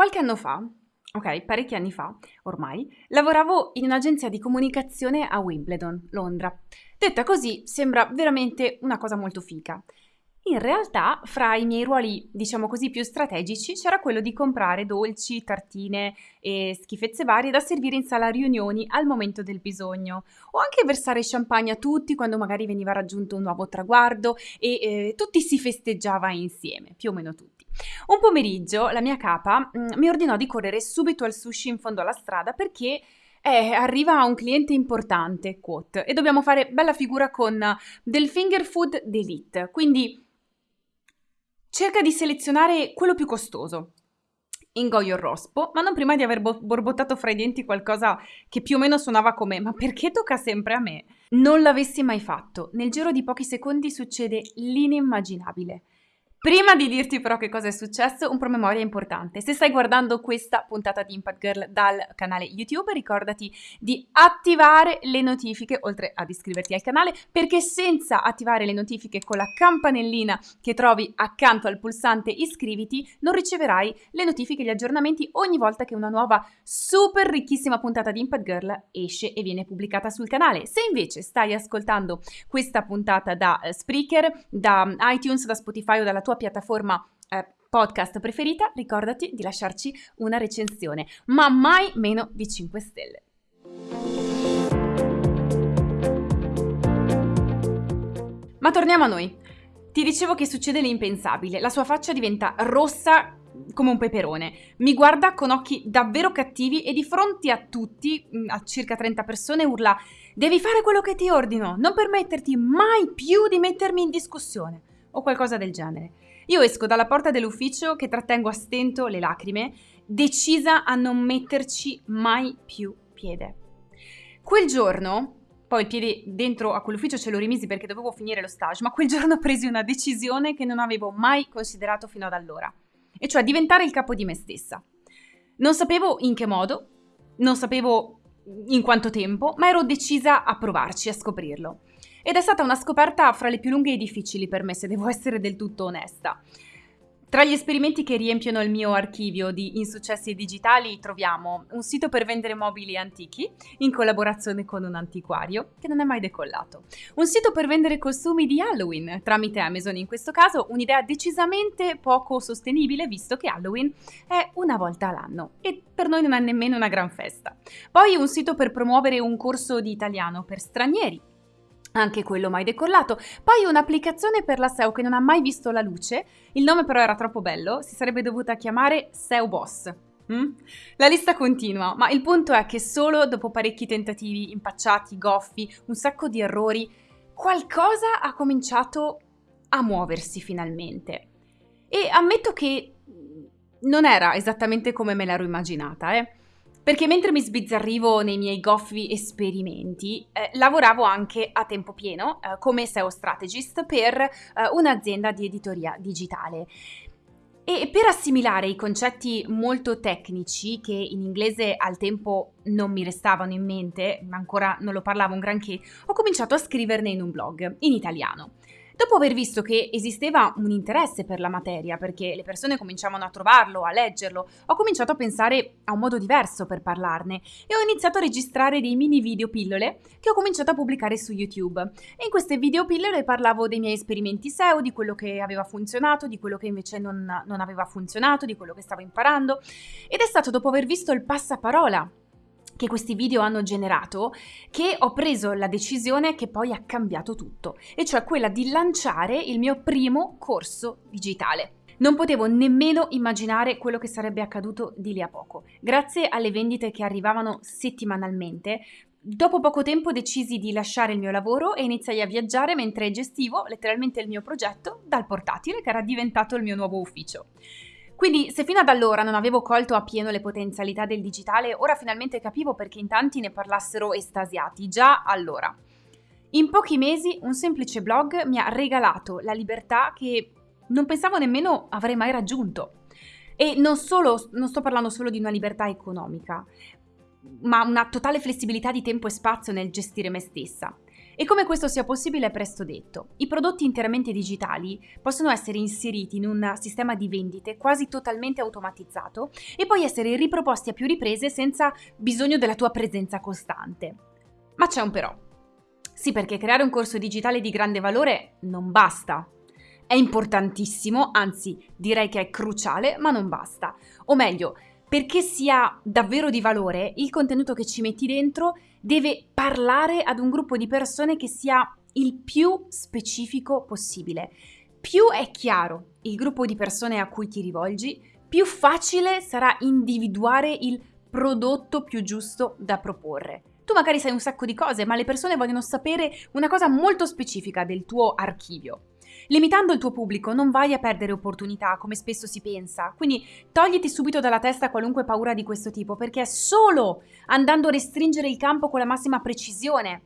Qualche anno fa, ok, parecchi anni fa ormai, lavoravo in un'agenzia di comunicazione a Wimbledon, Londra. Detta così sembra veramente una cosa molto fica. In realtà, fra i miei ruoli, diciamo così, più strategici, c'era quello di comprare dolci, tartine e schifezze varie da servire in sala riunioni al momento del bisogno, o anche versare champagne a tutti quando magari veniva raggiunto un nuovo traguardo e eh, tutti si festeggiava insieme, più o meno tutti. Un pomeriggio la mia capa mm, mi ordinò di correre subito al sushi in fondo alla strada perché eh, arriva un cliente importante, quote, e dobbiamo fare bella figura con del finger food d'elite, quindi cerca di selezionare quello più costoso. Ingoio il rospo, ma non prima di aver borbottato fra i denti qualcosa che più o meno suonava come ma perché tocca sempre a me? Non l'avessi mai fatto. Nel giro di pochi secondi succede l'inimmaginabile. Prima di dirti però che cosa è successo, un promemoria importante. Se stai guardando questa puntata di Impact Girl dal canale YouTube, ricordati di attivare le notifiche, oltre ad iscriverti al canale, perché senza attivare le notifiche con la campanellina che trovi accanto al pulsante iscriviti, non riceverai le notifiche e gli aggiornamenti ogni volta che una nuova super ricchissima puntata di Impact Girl esce e viene pubblicata sul canale. Se invece stai ascoltando questa puntata da uh, Spreaker, da iTunes, da Spotify o dalla tua tua piattaforma eh, podcast preferita, ricordati di lasciarci una recensione, ma mai meno di 5 stelle. Ma torniamo a noi. Ti dicevo che succede l'impensabile, la sua faccia diventa rossa come un peperone. Mi guarda con occhi davvero cattivi e di fronte a tutti, mm, a circa 30 persone, urla: Devi fare quello che ti ordino, non permetterti mai più di mettermi in discussione o qualcosa del genere. Io esco dalla porta dell'ufficio che trattengo a stento le lacrime, decisa a non metterci mai più piede. Quel giorno, poi il piede dentro a quell'ufficio ce lo rimisi perché dovevo finire lo stage, ma quel giorno presi una decisione che non avevo mai considerato fino ad allora, e cioè diventare il capo di me stessa. Non sapevo in che modo, non sapevo in quanto tempo, ma ero decisa a provarci, a scoprirlo. Ed è stata una scoperta fra le più lunghe e difficili per me, se devo essere del tutto onesta. Tra gli esperimenti che riempiono il mio archivio di insuccessi digitali troviamo un sito per vendere mobili antichi in collaborazione con un antiquario che non è mai decollato, un sito per vendere costumi di Halloween tramite Amazon in questo caso, un'idea decisamente poco sostenibile visto che Halloween è una volta all'anno e per noi non è nemmeno una gran festa. Poi un sito per promuovere un corso di italiano per stranieri anche quello mai decollato. Poi un'applicazione per la SEO che non ha mai visto la luce, il nome però era troppo bello, si sarebbe dovuta chiamare SEO Boss. Mm? La lista continua, ma il punto è che solo dopo parecchi tentativi impacciati, goffi, un sacco di errori, qualcosa ha cominciato a muoversi finalmente. E ammetto che non era esattamente come me l'ero immaginata, eh. Perché mentre mi sbizzarrivo nei miei goffi esperimenti, eh, lavoravo anche a tempo pieno eh, come SEO strategist per eh, un'azienda di editoria digitale. E per assimilare i concetti molto tecnici che in inglese al tempo non mi restavano in mente, ma ancora non lo parlavo un granché, ho cominciato a scriverne in un blog in italiano. Dopo aver visto che esisteva un interesse per la materia, perché le persone cominciavano a trovarlo, a leggerlo, ho cominciato a pensare a un modo diverso per parlarne e ho iniziato a registrare dei mini video pillole che ho cominciato a pubblicare su YouTube. E in queste video pillole parlavo dei miei esperimenti SEO, di quello che aveva funzionato, di quello che invece non, non aveva funzionato, di quello che stavo imparando. Ed è stato dopo aver visto il passaparola che questi video hanno generato che ho preso la decisione che poi ha cambiato tutto, e cioè quella di lanciare il mio primo corso digitale. Non potevo nemmeno immaginare quello che sarebbe accaduto di lì a poco. Grazie alle vendite che arrivavano settimanalmente, dopo poco tempo decisi di lasciare il mio lavoro e iniziai a viaggiare mentre gestivo letteralmente il mio progetto dal portatile che era diventato il mio nuovo ufficio. Quindi se fino ad allora non avevo colto appieno le potenzialità del digitale, ora finalmente capivo perché in tanti ne parlassero estasiati, già allora. In pochi mesi un semplice blog mi ha regalato la libertà che non pensavo nemmeno avrei mai raggiunto. E non, solo, non sto parlando solo di una libertà economica, ma una totale flessibilità di tempo e spazio nel gestire me stessa. E come questo sia possibile è presto detto. I prodotti interamente digitali possono essere inseriti in un sistema di vendite quasi totalmente automatizzato e poi essere riproposti a più riprese senza bisogno della tua presenza costante. Ma c'è un però. Sì, perché creare un corso digitale di grande valore non basta. È importantissimo, anzi direi che è cruciale, ma non basta. O meglio, perché sia davvero di valore, il contenuto che ci metti dentro deve parlare ad un gruppo di persone che sia il più specifico possibile. Più è chiaro il gruppo di persone a cui ti rivolgi, più facile sarà individuare il prodotto più giusto da proporre. Tu magari sai un sacco di cose, ma le persone vogliono sapere una cosa molto specifica del tuo archivio. Limitando il tuo pubblico non vai a perdere opportunità, come spesso si pensa, quindi togliti subito dalla testa qualunque paura di questo tipo, perché è solo andando a restringere il campo con la massima precisione,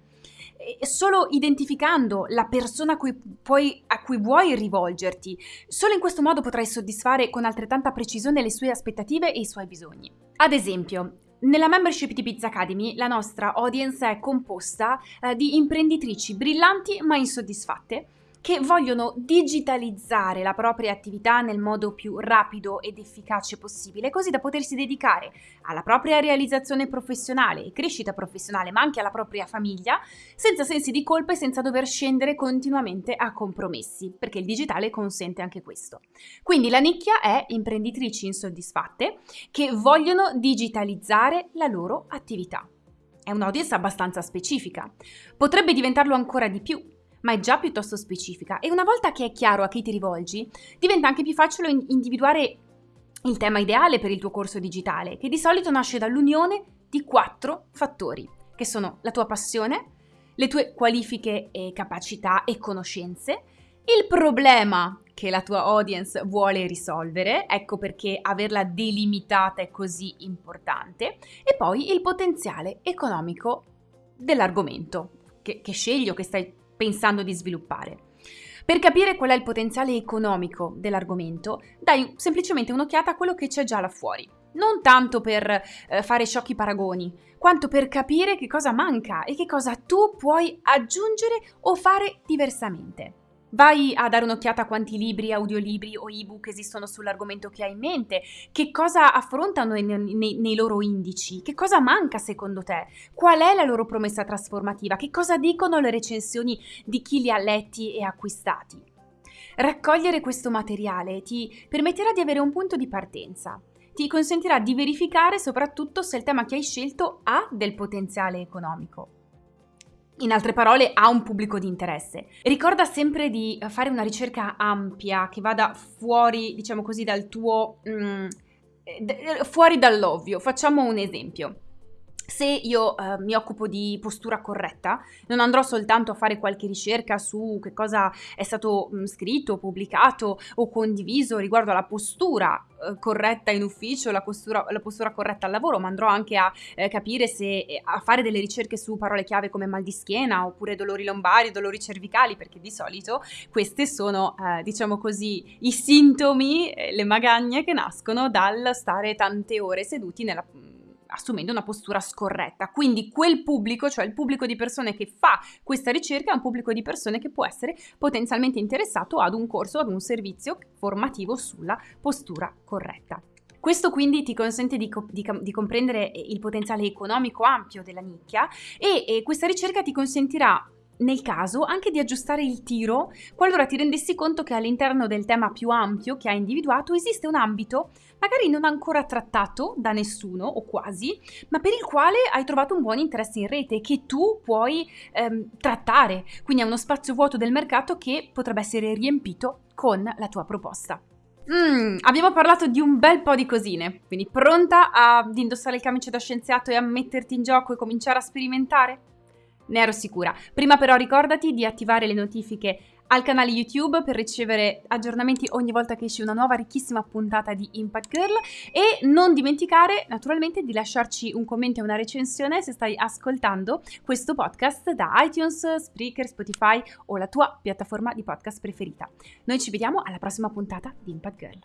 solo identificando la persona a cui, puoi, a cui vuoi rivolgerti, solo in questo modo potrai soddisfare con altrettanta precisione le sue aspettative e i suoi bisogni. Ad esempio, nella membership di Pizza Academy la nostra audience è composta eh, di imprenditrici brillanti ma insoddisfatte che vogliono digitalizzare la propria attività nel modo più rapido ed efficace possibile, così da potersi dedicare alla propria realizzazione professionale e crescita professionale, ma anche alla propria famiglia, senza sensi di colpa e senza dover scendere continuamente a compromessi, perché il digitale consente anche questo. Quindi la nicchia è imprenditrici insoddisfatte che vogliono digitalizzare la loro attività. È un'audience abbastanza specifica. Potrebbe diventarlo ancora di più ma è già piuttosto specifica. E una volta che è chiaro a chi ti rivolgi, diventa anche più facile individuare il tema ideale per il tuo corso digitale, che di solito nasce dall'unione di quattro fattori, che sono la tua passione, le tue qualifiche e capacità e conoscenze, il problema che la tua audience vuole risolvere, ecco perché averla delimitata è così importante, e poi il potenziale economico dell'argomento che, che scegli o che stai pensando di sviluppare. Per capire qual è il potenziale economico dell'argomento, dai semplicemente un'occhiata a quello che c'è già là fuori. Non tanto per eh, fare sciocchi paragoni, quanto per capire che cosa manca e che cosa tu puoi aggiungere o fare diversamente. Vai a dare un'occhiata a quanti libri, audiolibri o ebook esistono sull'argomento che hai in mente, che cosa affrontano nei, nei, nei, loro indici, che cosa manca secondo te, qual è la loro promessa trasformativa, che cosa dicono le recensioni di chi li ha letti e acquistati. Raccogliere questo materiale ti permetterà di avere un punto di partenza. Ti consentirà di verificare soprattutto se il tema che hai scelto ha del potenziale economico. In altre parole, ha un pubblico di interesse. Ricorda sempre di fare una ricerca ampia che vada fuori, diciamo così, dal tuo... Mm, fuori dall'ovvio. Facciamo un esempio. Se io eh, mi occupo di postura corretta, non andrò soltanto a fare qualche ricerca su che cosa è stato mh, mm, scritto, pubblicato o condiviso riguardo alla postura eh, corretta in ufficio, la postura, la postura, corretta al lavoro, ma andrò anche a eh, capire se eh, a fare delle ricerche su parole chiave come mal di schiena oppure dolori lombari, dolori cervicali, perché di solito queste sono, eh, diciamo così, i sintomi, le magagne che nascono dal stare tante ore seduti nella assumendo una postura scorretta. Quindi quel pubblico, cioè il pubblico di persone che fa questa ricerca, è un pubblico di persone che può essere potenzialmente interessato ad un corso, ad un servizio formativo sulla postura corretta. Questo quindi ti consente di, di, di, comprendere il potenziale economico ampio della nicchia e, e questa ricerca ti consentirà nel caso anche di aggiustare il tiro qualora ti rendessi conto che all'interno del tema più ampio che hai individuato esiste un ambito magari non ancora trattato da nessuno o quasi, ma per il quale hai trovato un buon interesse in rete che tu puoi ehm, trattare. Quindi è uno spazio vuoto del mercato che potrebbe essere riempito con la tua proposta. Mm, abbiamo parlato di un bel po' di cosine, quindi pronta ad indossare il camice da scienziato e a metterti in gioco e cominciare a sperimentare? Ne ero sicura. Prima però ricordati di attivare le notifiche al canale YouTube per ricevere aggiornamenti ogni volta che esce una nuova ricchissima puntata di Impact Girl e non dimenticare naturalmente di lasciarci un commento e una recensione se stai ascoltando questo podcast da iTunes, Spreaker, Spotify o la tua piattaforma di podcast preferita. Noi ci vediamo alla prossima puntata di Impact Girl.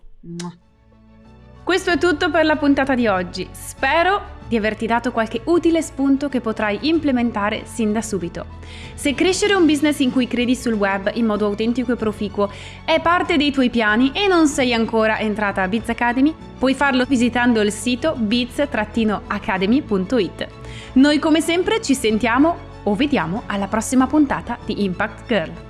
Questo è tutto per la puntata di oggi. Spero di averti dato qualche utile spunto che potrai implementare sin da subito. Se crescere un business in cui credi sul web in modo autentico e proficuo è parte dei tuoi piani e non sei ancora entrata a Biz Academy, puoi farlo visitando il sito biz-academy.it. Noi come sempre ci sentiamo o vediamo alla prossima puntata di Impact Girl.